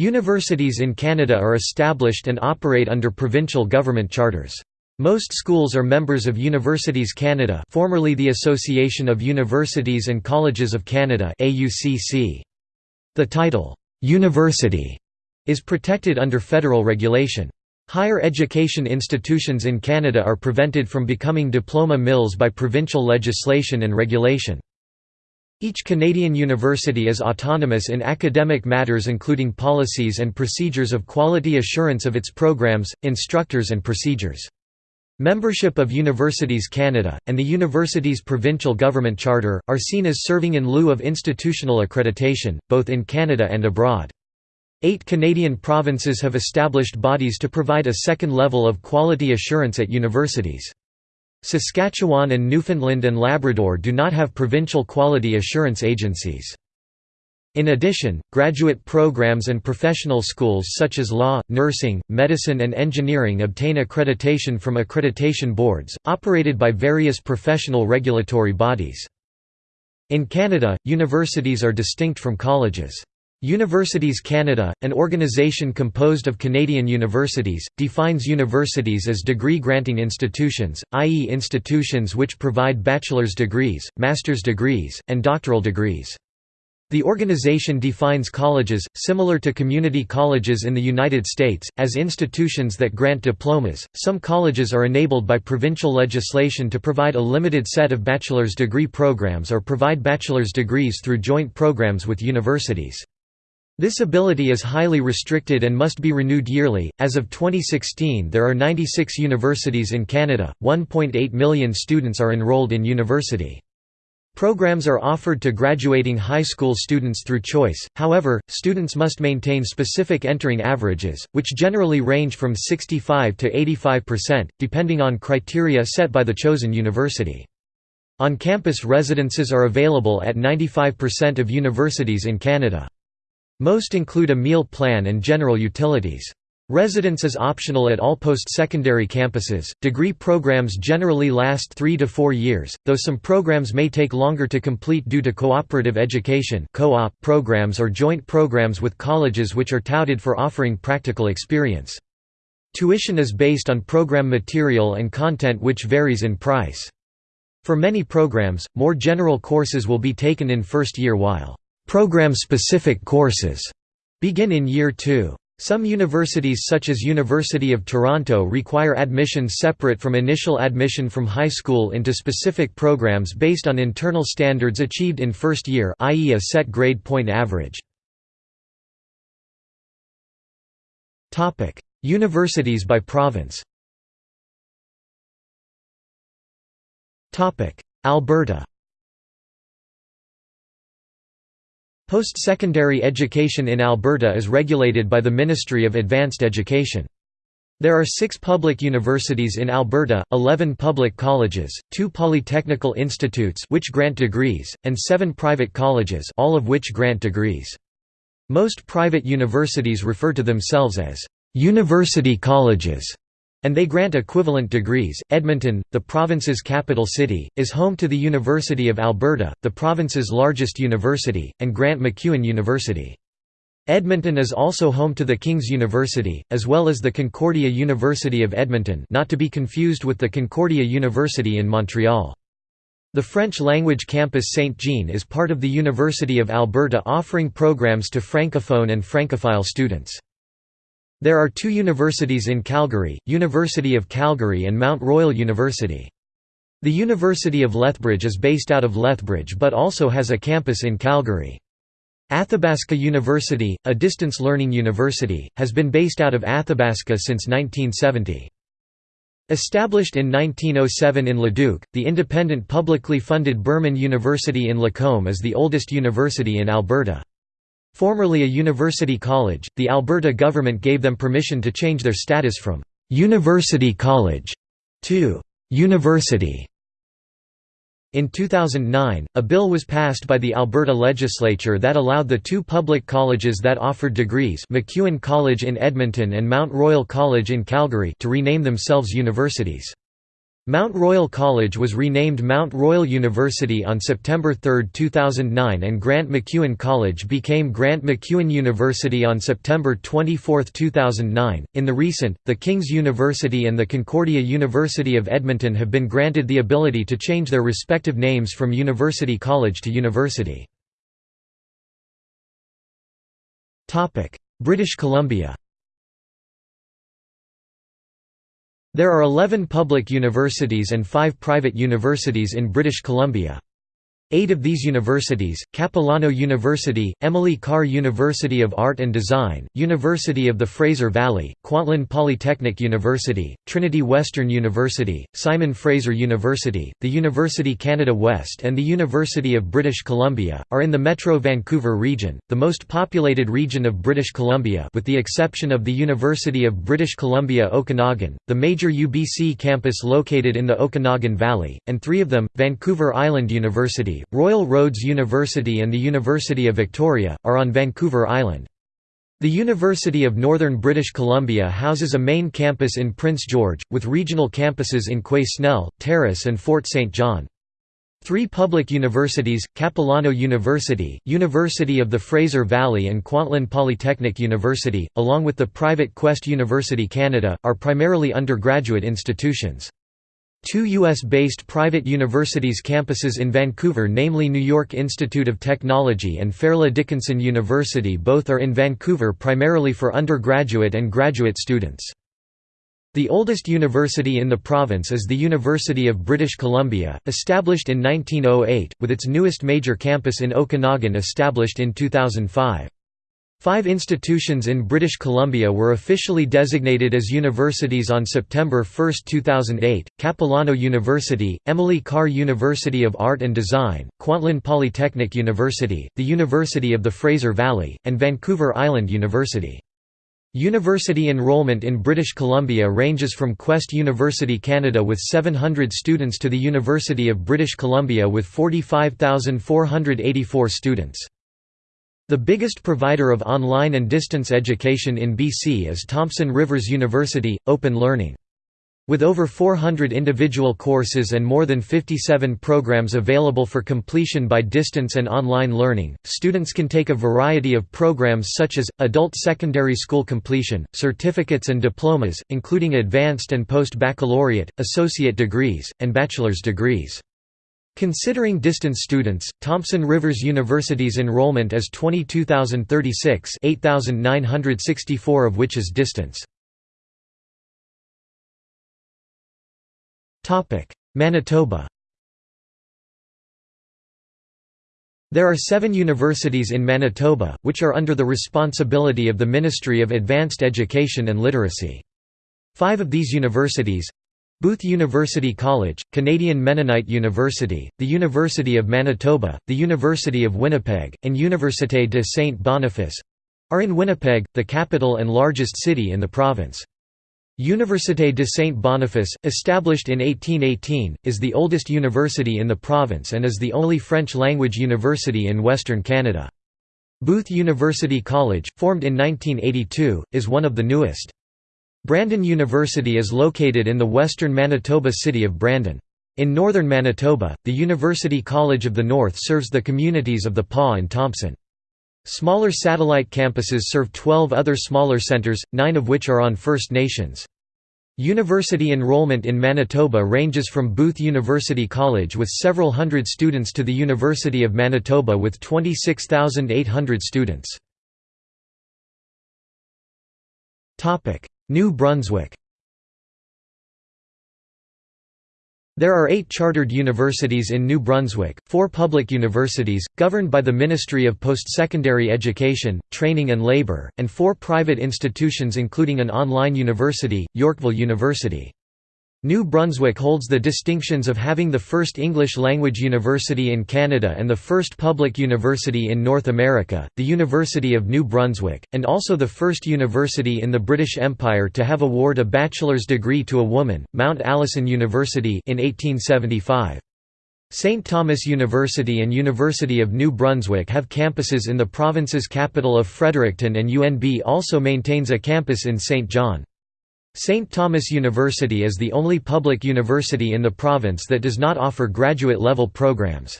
Universities in Canada are established and operate under provincial government charters. Most schools are members of Universities Canada formerly the Association of Universities and Colleges of Canada The title, "'University' is protected under federal regulation. Higher education institutions in Canada are prevented from becoming diploma mills by provincial legislation and regulation. Each Canadian university is autonomous in academic matters including policies and procedures of quality assurance of its programs, instructors and procedures. Membership of Universities Canada, and the university's provincial government charter, are seen as serving in lieu of institutional accreditation, both in Canada and abroad. Eight Canadian provinces have established bodies to provide a second level of quality assurance at universities. Saskatchewan and Newfoundland and Labrador do not have provincial quality assurance agencies. In addition, graduate programs and professional schools such as law, nursing, medicine and engineering obtain accreditation from accreditation boards, operated by various professional regulatory bodies. In Canada, universities are distinct from colleges. Universities Canada, an organization composed of Canadian universities, defines universities as degree-granting institutions, i.e. institutions which provide bachelor's degrees, master's degrees, and doctoral degrees. The organization defines colleges, similar to community colleges in the United States, as institutions that grant diplomas. Some colleges are enabled by provincial legislation to provide a limited set of bachelor's degree programs or provide bachelor's degrees through joint programs with universities. This ability is highly restricted and must be renewed yearly. As of 2016, there are 96 universities in Canada, 1.8 million students are enrolled in university. Programs are offered to graduating high school students through choice, however, students must maintain specific entering averages, which generally range from 65 to 85%, depending on criteria set by the chosen university. On-campus residences are available at 95% of universities in Canada. Most include a meal plan and general utilities. Residence is optional at all post-secondary campuses. Degree programs generally last 3 to 4 years, though some programs may take longer to complete due to cooperative education (co-op) programs or joint programs with colleges which are touted for offering practical experience. Tuition is based on program material and content which varies in price. For many programs, more general courses will be taken in first year while program-specific courses begin in year 2. Some universities such as University of Toronto require admission separate from initial admission from high school into specific programs based on internal standards achieved in first year i.e. a set grade point average. Universities by province Alberta Post-secondary education in Alberta is regulated by the Ministry of Advanced Education. There are six public universities in Alberta, 11 public colleges, two polytechnical institutes which grant degrees, and seven private colleges all of which grant degrees. Most private universities refer to themselves as «university colleges» And they grant equivalent degrees. Edmonton, the province's capital city, is home to the University of Alberta, the province's largest university, and Grant MacEwan University. Edmonton is also home to the King's University, as well as the Concordia University of Edmonton not to be confused with the Concordia University in Montreal. The French-language campus Saint-Jean is part of the University of Alberta offering programs to francophone and francophile students. There are two universities in Calgary, University of Calgary and Mount Royal University. The University of Lethbridge is based out of Lethbridge but also has a campus in Calgary. Athabasca University, a distance learning university, has been based out of Athabasca since 1970. Established in 1907 in Leduc, the independent publicly funded Burman University in Lacombe is the oldest university in Alberta. Formerly a university college, the Alberta government gave them permission to change their status from «university college» to «university». In 2009, a bill was passed by the Alberta legislature that allowed the two public colleges that offered degrees MacEwan College in Edmonton and Mount Royal College in Calgary to rename themselves universities. Mount Royal College was renamed Mount Royal University on September 3, 2009 and Grant MacEwan College became Grant MacEwan University on September 24, 2009. In the recent, the King's University and the Concordia University of Edmonton have been granted the ability to change their respective names from University College to University. British Columbia There are 11 public universities and 5 private universities in British Columbia. Eight of these universities, Capilano University, Emily Carr University of Art and Design, University of the Fraser Valley, Kwantlen Polytechnic University, Trinity Western University, Simon Fraser University, the University Canada West and the University of British Columbia, are in the Metro Vancouver region, the most populated region of British Columbia with the exception of the University of British Columbia Okanagan, the major UBC campus located in the Okanagan Valley, and three of them, Vancouver Island University, Royal Roads University and the University of Victoria, are on Vancouver Island. The University of Northern British Columbia houses a main campus in Prince George, with regional campuses in Quesnel, Terrace and Fort St. John. Three public universities, Capilano University, University of the Fraser Valley and Kwantlen Polytechnic University, along with the private Quest University Canada, are primarily undergraduate institutions. Two U.S.-based private universities campuses in Vancouver namely New York Institute of Technology and Fairleigh Dickinson University both are in Vancouver primarily for undergraduate and graduate students. The oldest university in the province is the University of British Columbia, established in 1908, with its newest major campus in Okanagan established in 2005. Five institutions in British Columbia were officially designated as universities on September 1, 2008, Capilano University, Emily Carr University of Art and Design, Kwantlen Polytechnic University, the University of the Fraser Valley, and Vancouver Island University. University enrollment in British Columbia ranges from Quest University Canada with 700 students to the University of British Columbia with 45,484 students. The biggest provider of online and distance education in BC is Thompson Rivers University, Open Learning. With over 400 individual courses and more than 57 programs available for completion by distance and online learning, students can take a variety of programs such as, adult secondary school completion, certificates and diplomas, including advanced and post-baccalaureate, associate degrees, and bachelor's degrees. Considering distance students, Thompson Rivers University's enrollment is 22,036 8,964 of which is distance. Manitoba There are seven universities in Manitoba, which are under the responsibility of the Ministry of Advanced Education and Literacy. Five of these universities, Booth University College, Canadian Mennonite University, the University of Manitoba, the University of Winnipeg, and Université de Saint-Boniface—are in Winnipeg, the capital and largest city in the province. Université de Saint-Boniface, established in 1818, is the oldest university in the province and is the only French-language university in Western Canada. Booth University College, formed in 1982, is one of the newest. Brandon University is located in the western Manitoba city of Brandon. In northern Manitoba, the University College of the North serves the communities of the Pas and Thompson. Smaller satellite campuses serve 12 other smaller centres, nine of which are on First Nations. University enrollment in Manitoba ranges from Booth University College with several hundred students to the University of Manitoba with 26,800 students. New Brunswick There are eight chartered universities in New Brunswick, four public universities, governed by the Ministry of Postsecondary Education, Training and Labour, and four private institutions including an online university, Yorkville University. New Brunswick holds the distinctions of having the first English-language university in Canada and the first public university in North America, the University of New Brunswick, and also the first university in the British Empire to have award a bachelor's degree to a woman, Mount Allison University in 1875. St. Thomas University and University of New Brunswick have campuses in the province's capital of Fredericton and UNB also maintains a campus in St. John. St. Thomas University is the only public university in the province that does not offer graduate-level programs.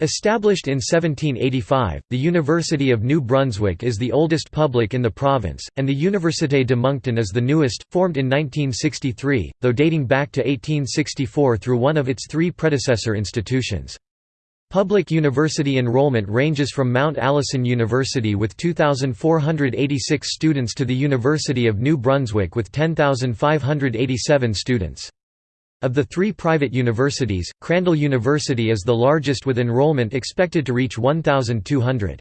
Established in 1785, the University of New Brunswick is the oldest public in the province, and the Université de Moncton is the newest, formed in 1963, though dating back to 1864 through one of its three predecessor institutions. Public university enrollment ranges from Mount Allison University with 2,486 students to the University of New Brunswick with 10,587 students. Of the three private universities, Crandall University is the largest with enrollment expected to reach 1,200.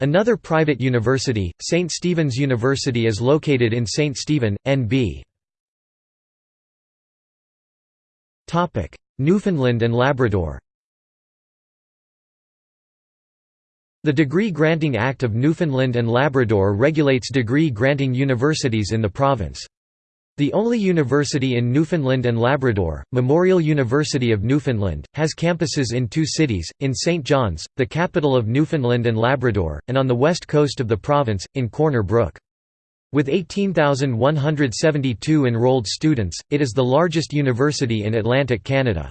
Another private university, St. Stephen's University is located in St. Stephen, NB. Newfoundland and Labrador The Degree Granting Act of Newfoundland and Labrador regulates degree granting universities in the province. The only university in Newfoundland and Labrador, Memorial University of Newfoundland, has campuses in two cities, in St. John's, the capital of Newfoundland and Labrador, and on the west coast of the province, in Corner Brook. With 18,172 enrolled students, it is the largest university in Atlantic Canada.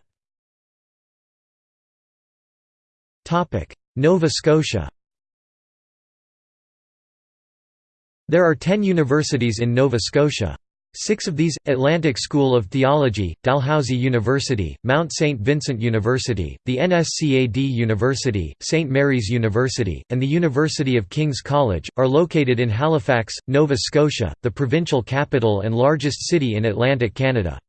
Nova Scotia There are ten universities in Nova Scotia. Six of these, Atlantic School of Theology, Dalhousie University, Mount St. Vincent University, the NSCAD University, St. Mary's University, and the University of King's College, are located in Halifax, Nova Scotia, the provincial capital and largest city in Atlantic Canada.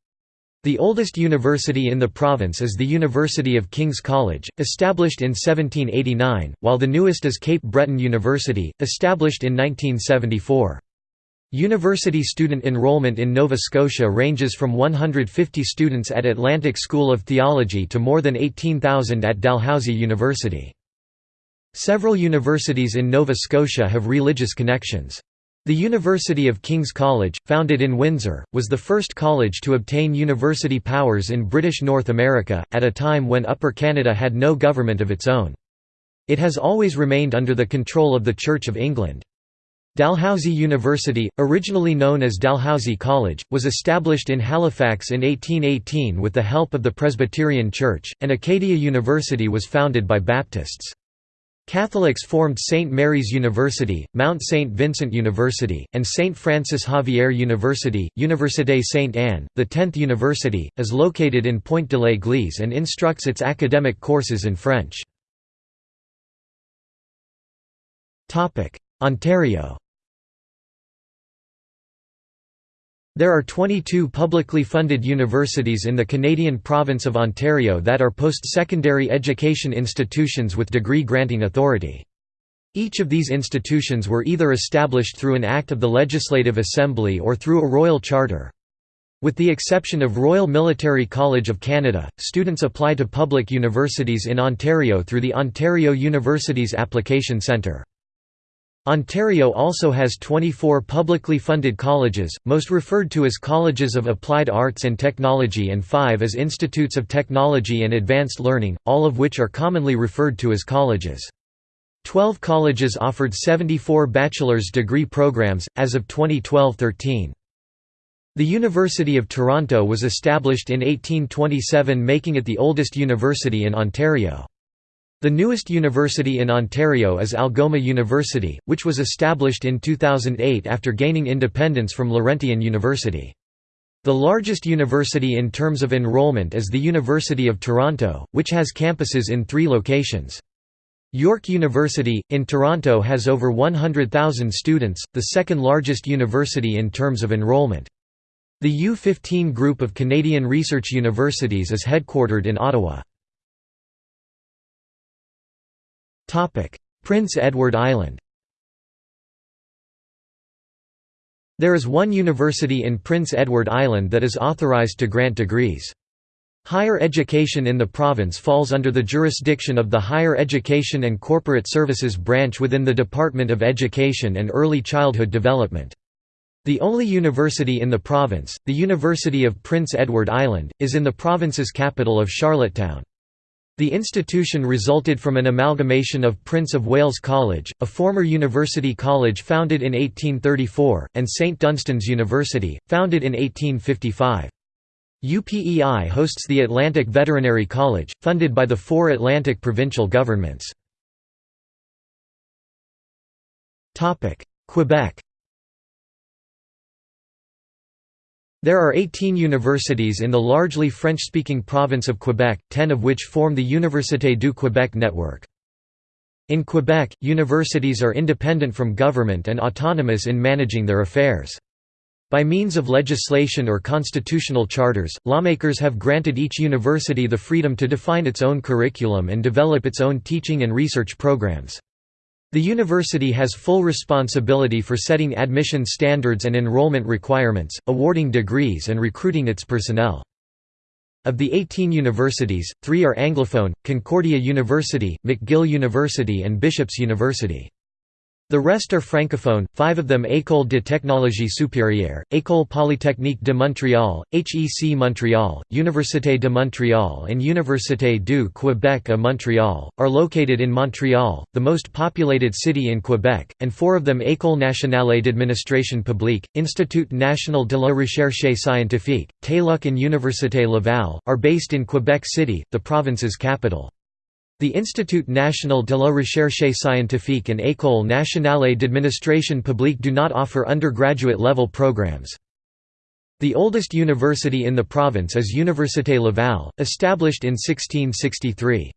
The oldest university in the province is the University of King's College, established in 1789, while the newest is Cape Breton University, established in 1974. University student enrollment in Nova Scotia ranges from 150 students at Atlantic School of Theology to more than 18,000 at Dalhousie University. Several universities in Nova Scotia have religious connections. The University of King's College, founded in Windsor, was the first college to obtain university powers in British North America, at a time when Upper Canada had no government of its own. It has always remained under the control of the Church of England. Dalhousie University, originally known as Dalhousie College, was established in Halifax in 1818 with the help of the Presbyterian Church, and Acadia University was founded by Baptists. Catholics formed St. Mary's University, Mount St. Vincent University, and St. Francis Xavier University. Université Sainte Anne, the 10th university, is located in Pointe de l'Église and instructs its academic courses in French. Ontario There are 22 publicly funded universities in the Canadian province of Ontario that are post-secondary education institutions with degree-granting authority. Each of these institutions were either established through an act of the Legislative Assembly or through a royal charter. With the exception of Royal Military College of Canada, students apply to public universities in Ontario through the Ontario Universities Application Centre. Ontario also has 24 publicly funded colleges, most referred to as Colleges of Applied Arts and Technology and five as Institutes of Technology and Advanced Learning, all of which are commonly referred to as colleges. Twelve colleges offered 74 bachelor's degree programs, as of 2012–13. The University of Toronto was established in 1827 making it the oldest university in Ontario. The newest university in Ontario is Algoma University, which was established in 2008 after gaining independence from Laurentian University. The largest university in terms of enrollment is the University of Toronto, which has campuses in three locations. York University, in Toronto has over 100,000 students, the second largest university in terms of enrollment. The U15 group of Canadian research universities is headquartered in Ottawa. Prince Edward Island There is one university in Prince Edward Island that is authorised to grant degrees. Higher education in the province falls under the jurisdiction of the Higher Education and Corporate Services branch within the Department of Education and Early Childhood Development. The only university in the province, the University of Prince Edward Island, is in the province's capital of Charlottetown. The institution resulted from an amalgamation of Prince of Wales College, a former university college founded in 1834, and St Dunstan's University, founded in 1855. UPEI hosts the Atlantic Veterinary College, funded by the four Atlantic provincial governments. Quebec There are 18 universities in the largely French-speaking province of Quebec, 10 of which form the Université du Québec network. In Quebec, universities are independent from government and autonomous in managing their affairs. By means of legislation or constitutional charters, lawmakers have granted each university the freedom to define its own curriculum and develop its own teaching and research programs. The university has full responsibility for setting admission standards and enrollment requirements, awarding degrees and recruiting its personnel. Of the 18 universities, three are Anglophone, Concordia University, McGill University and Bishop's University. The rest are francophone, five of them École de technologie supérieure, École polytechnique de Montréal, HEC Montréal, Université de Montréal and Université du Québec à Montréal, are located in Montréal, the most populated city in Quebec, and four of them École nationale d'administration publique, Institut national de la recherche scientifique, TÉLUQ and Université Laval, are based in Quebec City, the province's capital. The Institut national de la recherche scientifique and École nationale d'administration publique do not offer undergraduate-level programs. The oldest university in the province is Université Laval, established in 1663.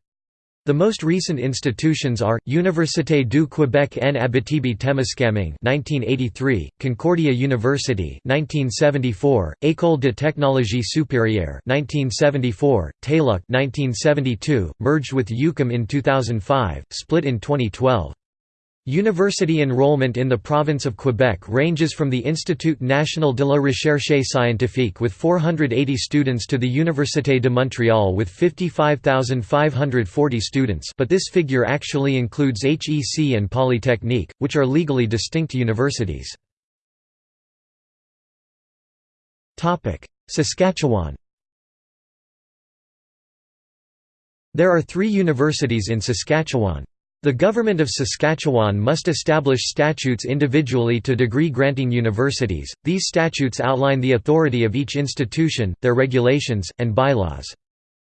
The most recent institutions are, Université du Québec en Abitibi-Témiscamingue 1983, Concordia University 1974, École de technologie supérieure 1974, TÉLUQ 1972, merged with UQAM in 2005, split in 2012. University enrollment in the province of Quebec ranges from the Institut national de la recherche scientifique with 480 students to the Université de Montréal with 55,540 students but this figure actually includes HEC and Polytechnique, which are legally distinct universities. Saskatchewan There are three universities in Saskatchewan. The Government of Saskatchewan must establish statutes individually to degree-granting universities. These statutes outline the authority of each institution, their regulations, and bylaws.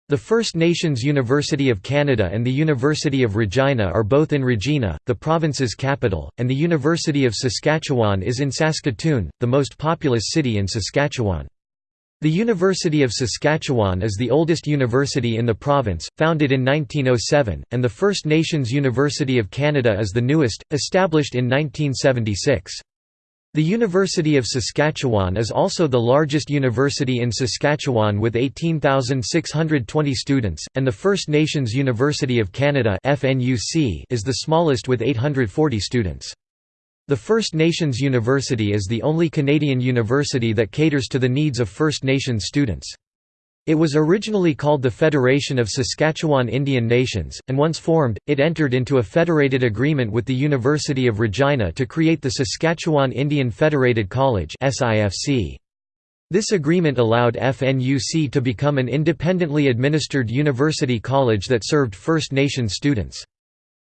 The First Nations University of Canada and the University of Regina are both in Regina, the province's capital, and the University of Saskatchewan is in Saskatoon, the most populous city in Saskatchewan. The University of Saskatchewan is the oldest university in the province, founded in 1907, and the First Nations University of Canada is the newest, established in 1976. The University of Saskatchewan is also the largest university in Saskatchewan with 18,620 students, and the First Nations University of Canada is the smallest with 840 students. The First Nations University is the only Canadian university that caters to the needs of First Nations students. It was originally called the Federation of Saskatchewan Indian Nations, and once formed, it entered into a federated agreement with the University of Regina to create the Saskatchewan Indian Federated College This agreement allowed FNUC to become an independently administered university college that served First Nations students.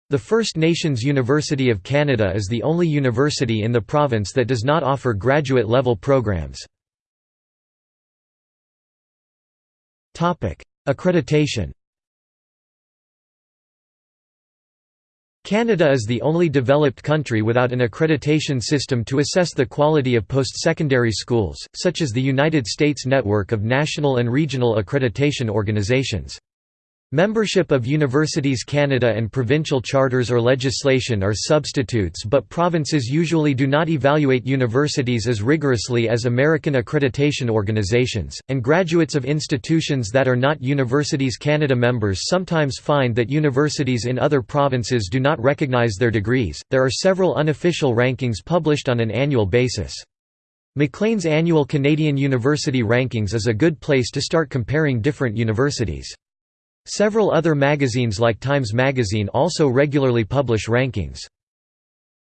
The First Nations University of Canada is the only university in the province that does not offer graduate-level programs. Accreditation Canada is the only developed country without an accreditation system to assess the quality of post-secondary schools, such as the United States network of national and regional accreditation organizations. Membership of Universities Canada and provincial charters or legislation are substitutes but provinces usually do not evaluate universities as rigorously as American accreditation organizations, and graduates of institutions that are not Universities Canada members sometimes find that universities in other provinces do not recognize their degrees. There are several unofficial rankings published on an annual basis. Maclean's annual Canadian University Rankings is a good place to start comparing different universities. Several other magazines like Times Magazine also regularly publish rankings.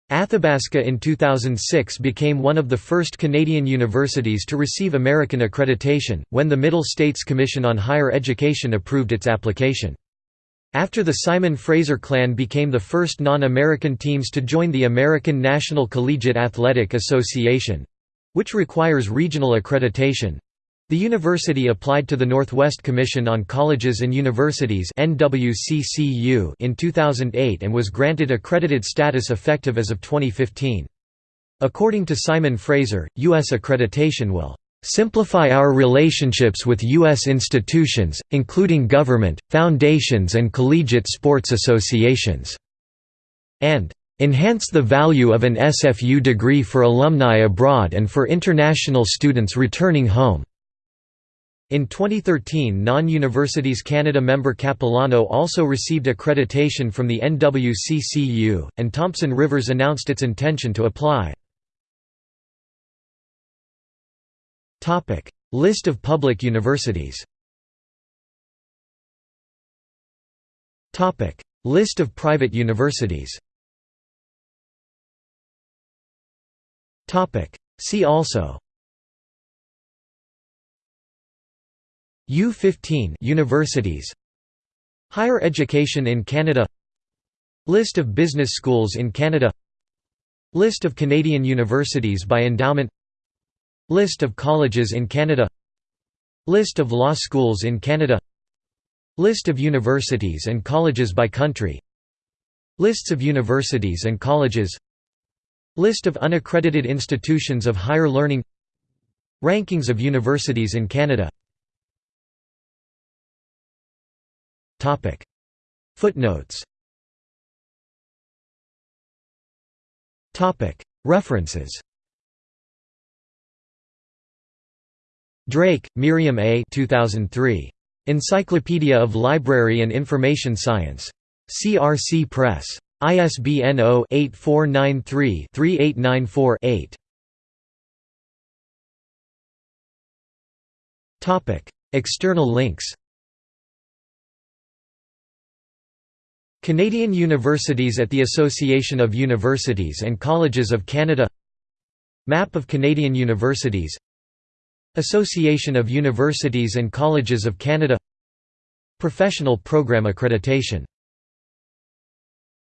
Athabasca in 2006 became one of the first Canadian universities to receive American accreditation, when the Middle States Commission on Higher Education approved its application. After the Simon Fraser clan became the first non-American teams to join the American National Collegiate Athletic Association—which requires regional accreditation, the university applied to the Northwest Commission on Colleges and Universities in 2008 and was granted accredited status effective as of 2015. According to Simon Fraser, U.S. accreditation will simplify our relationships with U.S. institutions, including government, foundations and collegiate sports associations", and "...enhance the value of an SFU degree for alumni abroad and for international students returning home." In 2013 Non-Universities Canada member Capilano also received accreditation from the NWCCU, and Thompson Rivers announced its intention to apply. List of public universities List of private universities See also U15 universities Higher education in Canada List of business schools in Canada List of Canadian universities by endowment List of colleges in Canada List of law schools in Canada List of universities and colleges by country Lists of universities and colleges List of unaccredited institutions of higher learning Rankings of universities in Canada Footnotes References Drake, Miriam A. 2003. Encyclopedia of Library and Information Science. CRC Press. ISBN 0-8493-3894-8. External links Canadian universities at the Association of Universities and Colleges of Canada Map of Canadian universities Association of Universities and Colleges of Canada Professional Program Accreditation